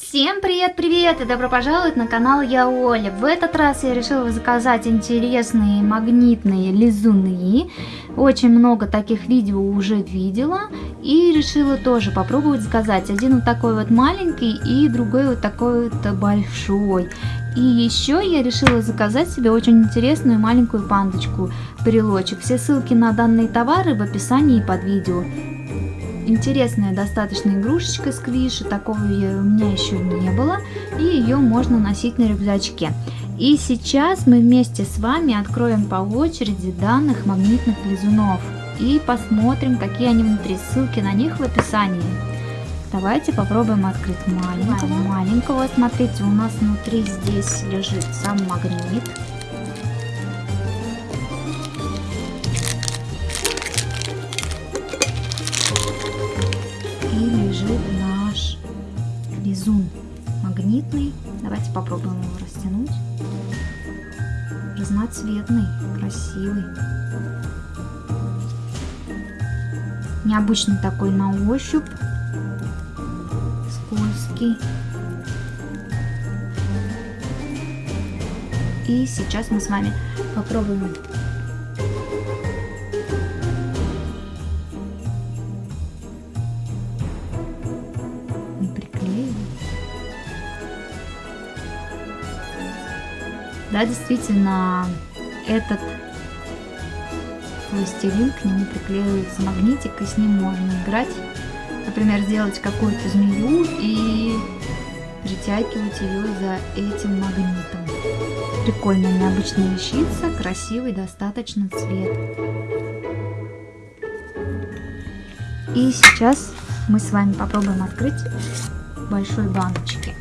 Всем привет-привет и добро пожаловать на канал Я Оля. В этот раз я решила заказать интересные магнитные лизуны. Очень много таких видео уже видела и решила тоже попробовать заказать. Один вот такой вот маленький и другой вот такой вот большой. И еще я решила заказать себе очень интересную маленькую пандочку брелочек. Все ссылки на данные товары в описании под видео интересная достаточно игрушечка сквиши, такого у меня еще не было, и ее можно носить на рюкзачке. И сейчас мы вместе с вами откроем по очереди данных магнитных лизунов и посмотрим, какие они внутри. Ссылки на них в описании. Давайте попробуем открыть маленького. Маленького, смотрите, у нас внутри здесь лежит сам магнит. Наш лизун магнитный. Давайте попробуем его растянуть. Разноцветный, красивый. Необычный такой на ощупь. Скользкий. И сейчас мы с вами попробуем Да, действительно, этот пластилин, к нему приклеивается магнитик, и с ним можно играть. Например, сделать какую-то змею и притягивать ее за этим магнитом. Прикольная необычная вещица, красивый достаточно цвет. И сейчас мы с вами попробуем открыть большой баночки.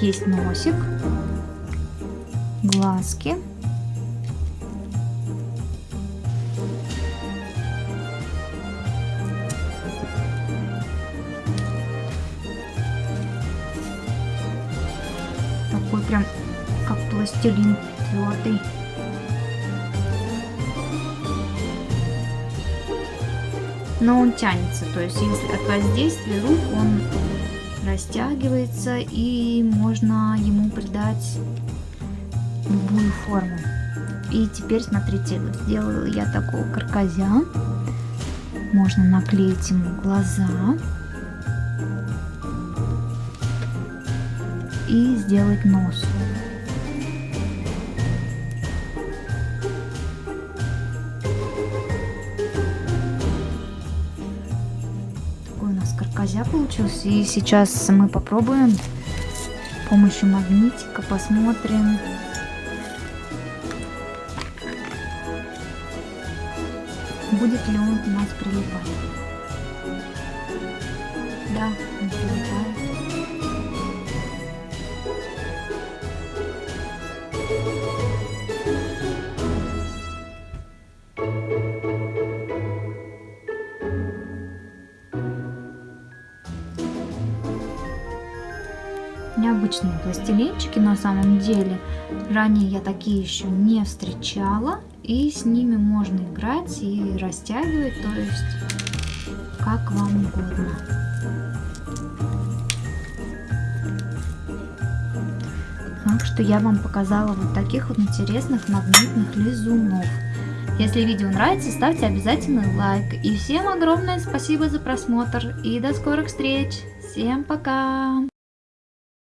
Есть носик, глазки. Такой прям как пластилин твердый. Но он тянется, то есть если от воздействия рук он растягивается и можно ему придать любую форму. И теперь смотрите, сделала я такого карказя. Можно наклеить ему глаза. И сделать нос. Козя получился. И сейчас мы попробуем с помощью магнитика, посмотрим. Будет ли он у нас прилипать. Да, он прилипает. Необычные пластилинчики на самом деле. Ранее я такие еще не встречала. И с ними можно играть и растягивать, то есть как вам угодно. Так что я вам показала вот таких вот интересных магнитных лизунов. Если видео нравится, ставьте обязательно лайк. И всем огромное спасибо за просмотр. И до скорых встреч. Всем пока!